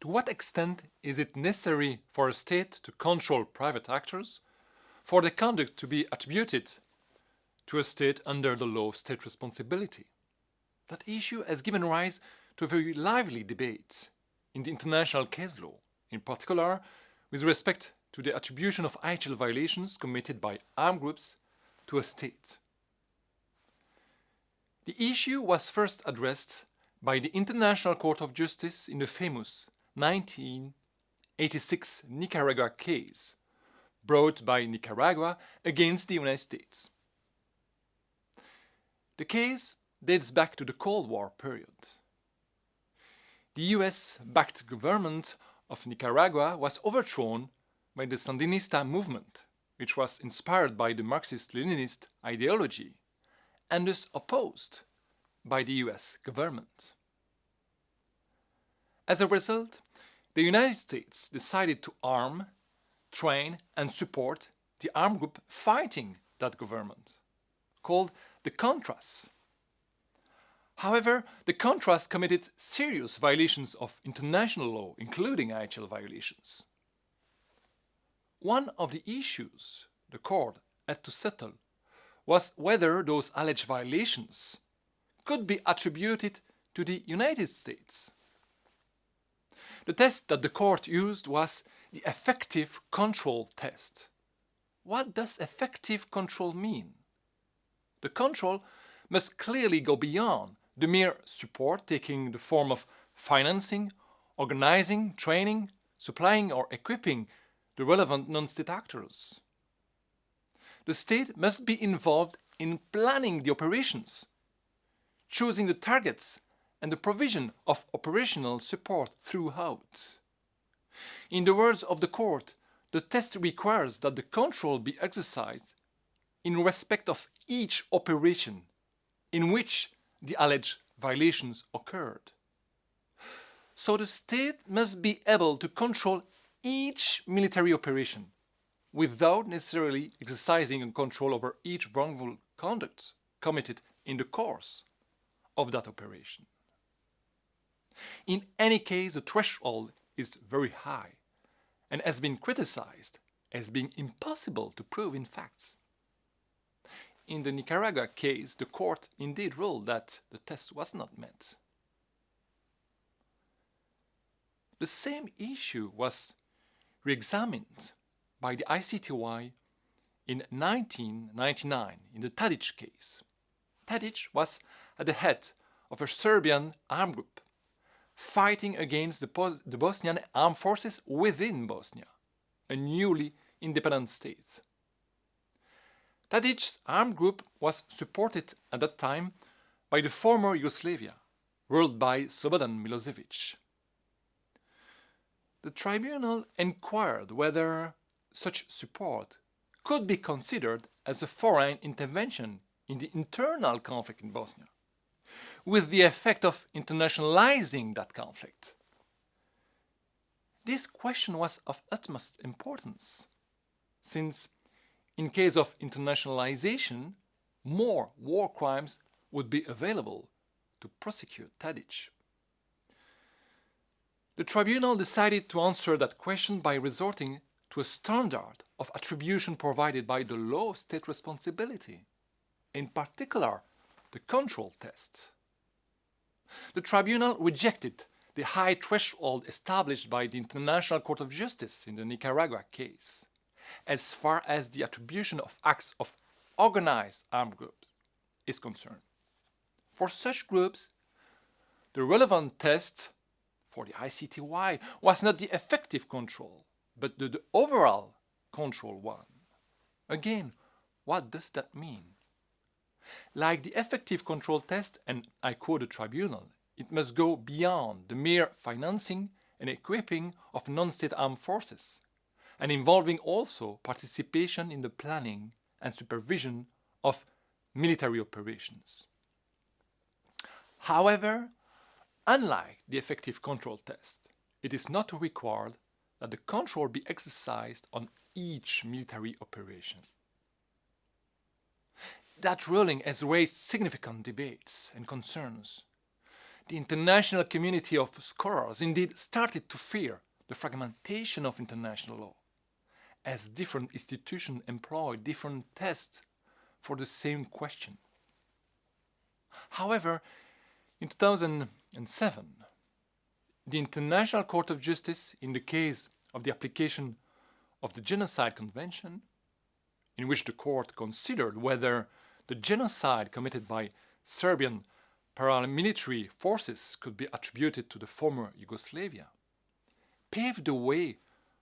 to what extent is it necessary for a state to control private actors for the conduct to be attributed to a state under the law of state responsibility? That issue has given rise to a very lively debate in the international case law, in particular with respect to the attribution of IHL violations committed by armed groups to a state. The issue was first addressed by the International Court of Justice in the famous 1986 Nicaragua case brought by Nicaragua against the United States. The case dates back to the Cold War period. The US-backed government of Nicaragua was overthrown by the Sandinista movement, which was inspired by the Marxist-Leninist ideology and thus opposed by the US government. As a result, the United States decided to arm, train and support the armed group fighting that government, called the Contras. However, the Contras committed serious violations of international law, including IHL violations. One of the issues the court had to settle was whether those alleged violations could be attributed to the United States. The test that the court used was the effective control test. What does effective control mean? The control must clearly go beyond the mere support taking the form of financing, organizing, training, supplying or equipping the relevant non-state actors. The state must be involved in planning the operations, choosing the targets and the provision of operational support throughout. In the words of the court, the test requires that the control be exercised in respect of each operation in which the alleged violations occurred. So the state must be able to control each military operation without necessarily exercising control over each wrongful conduct committed in the course of that operation. In any case, the threshold is very high and has been criticized as being impossible to prove in fact. In the Nicaragua case, the court indeed ruled that the test was not met. The same issue was re-examined by the ICTY in 1999 in the Tadic case. Tadic was at the head of a Serbian armed group fighting against the, the Bosnian armed forces within Bosnia, a newly independent state. Tadic's armed group was supported at that time by the former Yugoslavia, ruled by Slobodan Milosevic. The tribunal inquired whether such support could be considered as a foreign intervention in the internal conflict in Bosnia, with the effect of internationalizing that conflict. This question was of utmost importance, since in case of internationalization, more war crimes would be available to prosecute Tadic. The tribunal decided to answer that question by resorting to a standard of attribution provided by the law of state responsibility, in particular the control test. The tribunal rejected the high threshold established by the International Court of Justice in the Nicaragua case, as far as the attribution of acts of organized armed groups is concerned. For such groups, the relevant test for the ICTY was not the effective control, but the, the overall control one. Again, what does that mean? Like the effective control test, and I quote the tribunal, it must go beyond the mere financing and equipping of non-state armed forces, and involving also participation in the planning and supervision of military operations. However, Unlike the effective control test, it is not required that the control be exercised on each military operation. That ruling has raised significant debates and concerns. the international community of scholars indeed started to fear the fragmentation of international law, as different institutions employ different tests for the same question. However, in 2007, the International Court of Justice, in the case of the application of the Genocide Convention, in which the court considered whether the genocide committed by Serbian paramilitary forces could be attributed to the former Yugoslavia, paved the way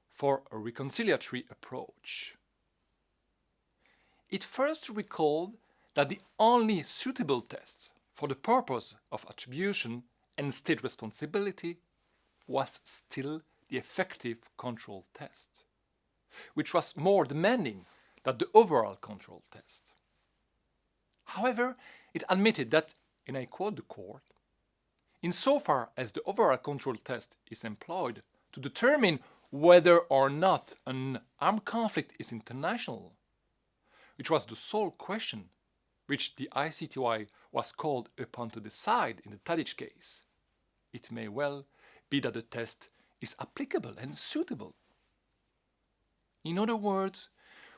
for a reconciliatory approach. It first recalled that the only suitable test for the purpose of attribution and state responsibility was still the effective control test, which was more demanding than the overall control test. However, it admitted that, and I quote the court, insofar as the overall control test is employed to determine whether or not an armed conflict is international, which was the sole question which the ICTY was called upon to decide in the Tadic case, it may well be that the test is applicable and suitable. In other words,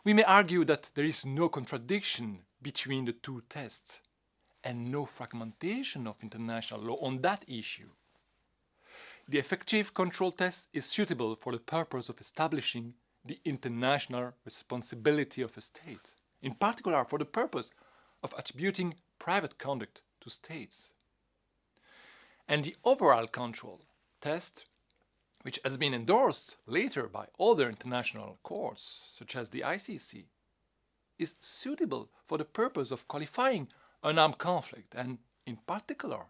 we may argue that there is no contradiction between the two tests and no fragmentation of international law on that issue. The effective control test is suitable for the purpose of establishing the international responsibility of a state, in particular for the purpose of attributing private conduct to states. And the overall control test, which has been endorsed later by other international courts, such as the ICC, is suitable for the purpose of qualifying an armed conflict and, in particular,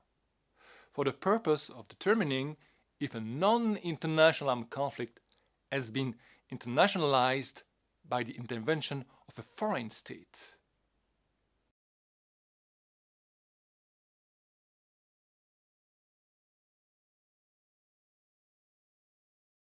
for the purpose of determining if a non-international armed conflict has been internationalized by the intervention of a foreign state.